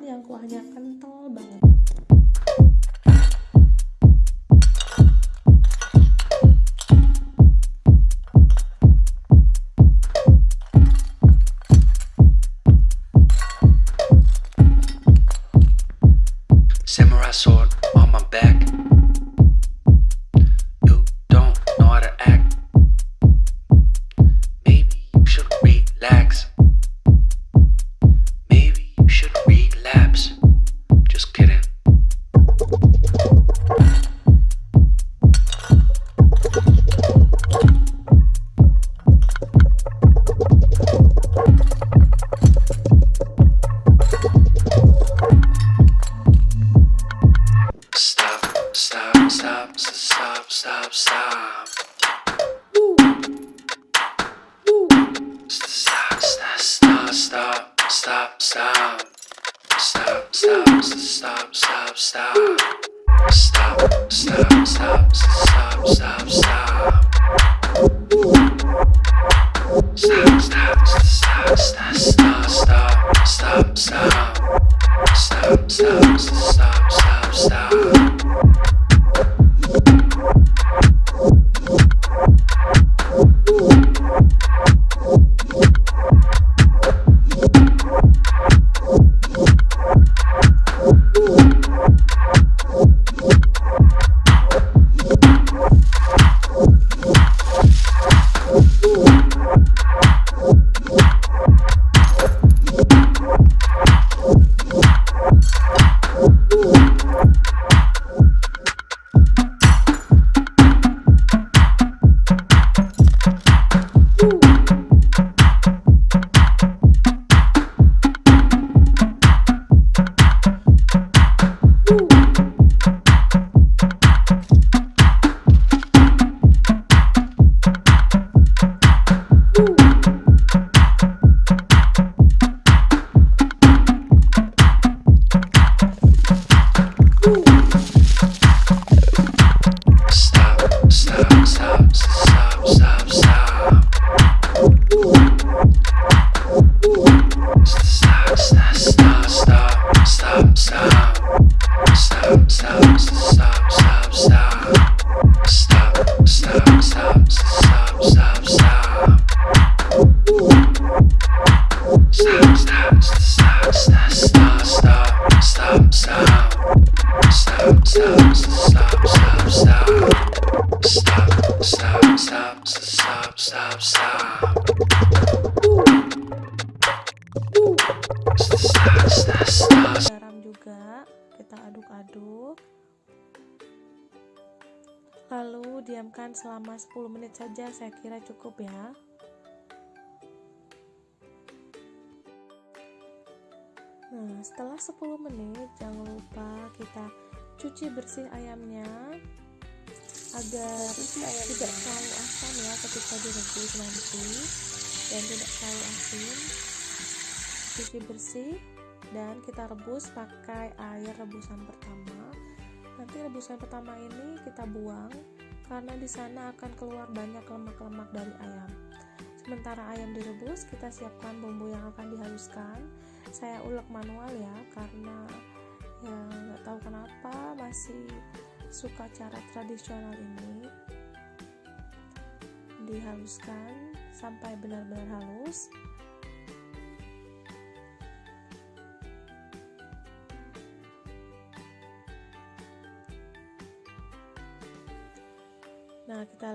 yang kuahnya kental banget stop, stop, stop. Stop, stop, stop, stop, stop, stop. Stop, stop, stop, stop, stop. Stop, stop, stop, stop, stop, stop. Stop, stop, stop, stop, stop, stop, stop, stop. Stop, aduk-aduk. Lalu diamkan selama 10 menit saja saya kira cukup ya. Nah setelah 10 menit jangan lupa kita cuci bersih ayamnya agar tidak terlalu asam ya ketika direbus nanti. Dan tidak terlalu asin. Cuci bersih dan kita rebus pakai air rebusan pertama. Nanti rebusan pertama ini kita buang karena di sana akan keluar banyak lemak-lemak dari ayam. Sementara ayam direbus kita siapkan bumbu yang akan dihaluskan. Saya ulek manual ya karena ya nggak tahu kenapa masih suka cara tradisional ini. Dihaluskan sampai benar-benar halus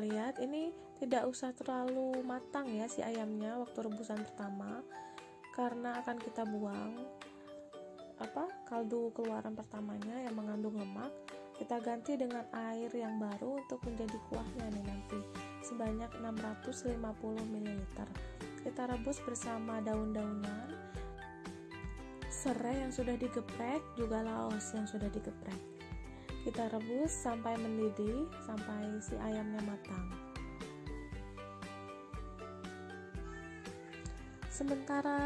lihat ini tidak usah terlalu matang ya si ayamnya waktu rebusan pertama karena akan kita buang apa kaldu keluaran pertamanya yang mengandung lemak kita ganti dengan air yang baru untuk menjadi kuahnya nih nanti sebanyak 650 ml kita rebus bersama daun-daunan serai yang sudah digeprek juga laos yang sudah digeprek kita rebus sampai mendidih sampai si ayamnya matang. Sementara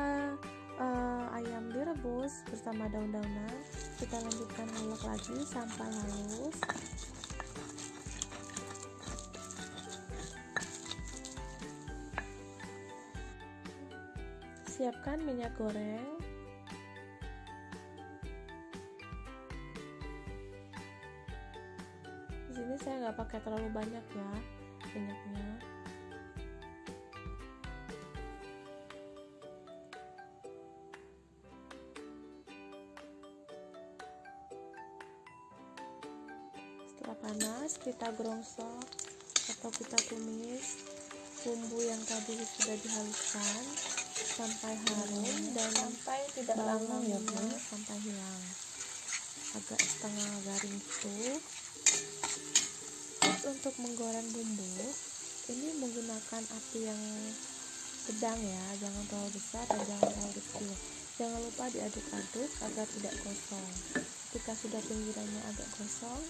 eh, ayam direbus bersama daun-daunan kita lanjutkan ulek lagi sampai halus. Si siapkan minyak goreng pakai terlalu banyak ya minyaknya setelah panas kita gerongsok atau kita tumis bumbu yang tadi sudah dihaluskan sampai harum dan sampai tidak lama ya sampai hilang. Agak setengah garing gitu Terus untuk menggoreng bumbu ini menggunakan api yang sedang ya jangan terlalu besar dan jangan terlalu kecil. Jangan lupa diaduk-aduk agar tidak gosong ketika sudah pinggirannya agak gosong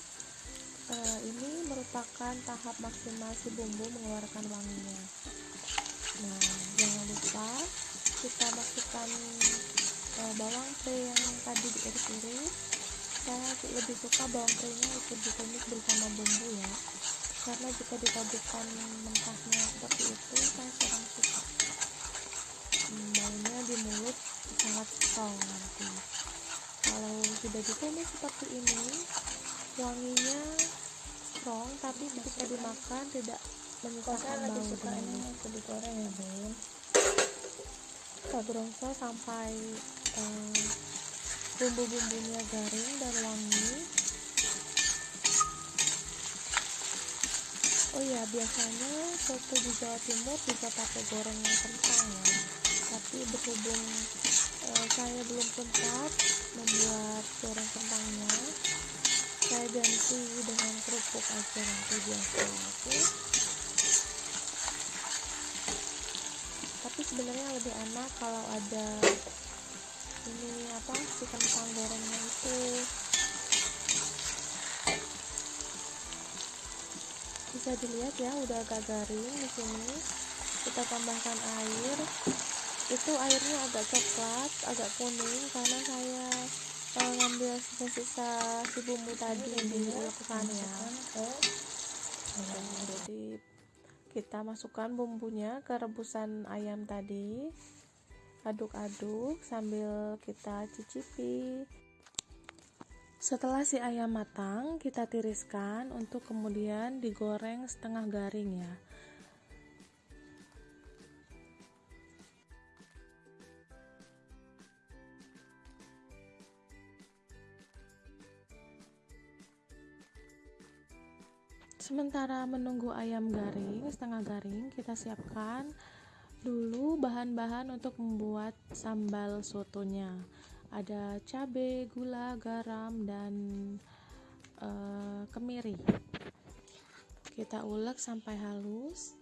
eh, ini merupakan tahap maksimal si bumbu mengeluarkan wanginya. Nah jangan lupa kita masukkan eh, bawang pre yang tadi diiris-iris saya lebih suka bawang pre-nya ikut ditumis bersama bumbu ya. Karena jika ditaburkan mentahnya seperti itu saya kurang suka. Hmm, baunya di mulut sangat strong nanti. Kalau sudah ditumis seperti ini wanginya strong tapi ketika dimakan tidak menyisakan bau ini waktu digoreng ya bun. Kita sampai eh, bumbu-bumbunya garing dan wangi. Oh ya biasanya soto di Jawa Timur juga pakai goreng kentang ya. Tapi berhubung eh, saya belum sempat membuat goreng kentangnya saya ganti dengan kerupuk aja nanti biasa oke tapi sebenarnya lebih enak kalau ada ini apa si kentang gorengnya itu. Bisa dilihat ya udah agak garing di sini. Kita tambahkan air. Itu airnya agak coklat agak kuning karena saya eh, ngambil sisa-sisa si bumbu tadi yang diulekkan ya. Jadi kita masukkan bumbunya ke rebusan ayam tadi aduk-aduk sambil kita cicipi. Setelah si ayam matang kita tiriskan untuk kemudian digoreng setengah garing ya. Sementara menunggu ayam garing, setengah garing, kita siapkan dulu bahan-bahan untuk membuat sambal sotonya. Ada cabai, gula, garam, dan eh, kemiri. Kita ulek sampai halus.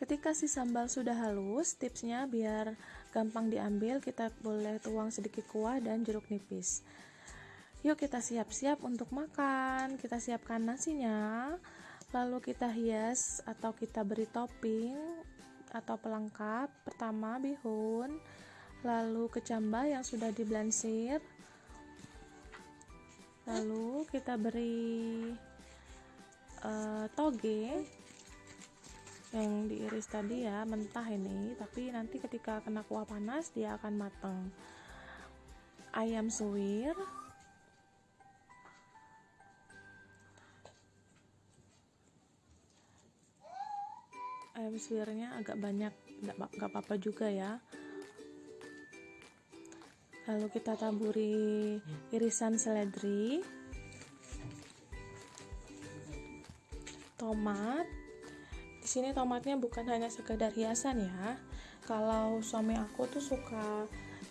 Ketika si sambal sudah halus, tipsnya biar gampang diambil, kita boleh tuang sedikit kuah dan jeruk nipis. Yuk kita siap-siap untuk makan. Kita siapkan nasinya, lalu kita hias atau kita beri topping atau pelengkap. Pertama bihun, lalu kecambah yang sudah diblansir. Lalu kita beri eh, toge yang diiris tadi ya mentah ini tapi nanti ketika kena kuah panas dia akan matang ayam suwir ayam suwirnya agak banyak nggak apa-apa juga ya. Lalu kita taburi irisan seledri tomat. Di sini tomatnya bukan hanya sekedar hiasan ya. Kalau suami aku tuh suka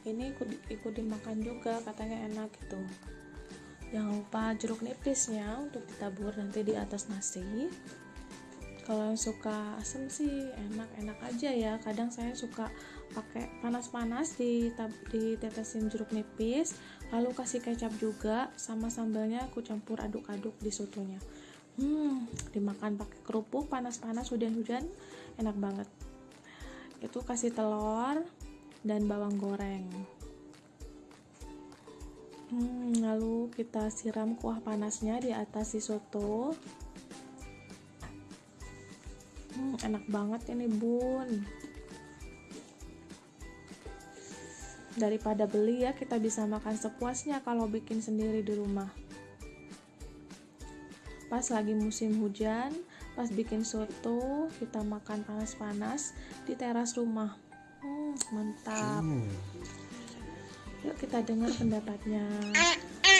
ini ikut, ikut dimakan juga katanya enak gitu. Jangan lupa jeruk nipisnya untuk ditabur nanti di atas nasi kalau yang suka asam sih enak-enak aja ya. Kadang saya suka pakai panas-panas di ditetesin jeruk nipis lalu kasih kecap juga sama sambalnya aku campur aduk-aduk di sotonya. Hmm dimakan pakai kerupuk panas-panas hujan-hujan enak banget. Itu kasih telur dan bawang goreng. Hmm, lalu kita siram kuah panasnya di atas si soto Hmm, enak banget ini bun. Daripada beli ya kita bisa makan sepuasnya kalau bikin sendiri di rumah. Pas lagi musim hujan pas bikin soto kita makan panas-panas di teras rumah. Hmm, mantap. Yuk kita dengar pendapatnya.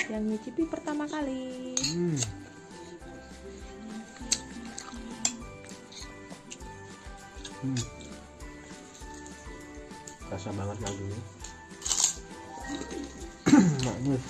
Yang nyicipi pertama kali. Hmm. Hmm. Rasa banget lagunya. Maknyus.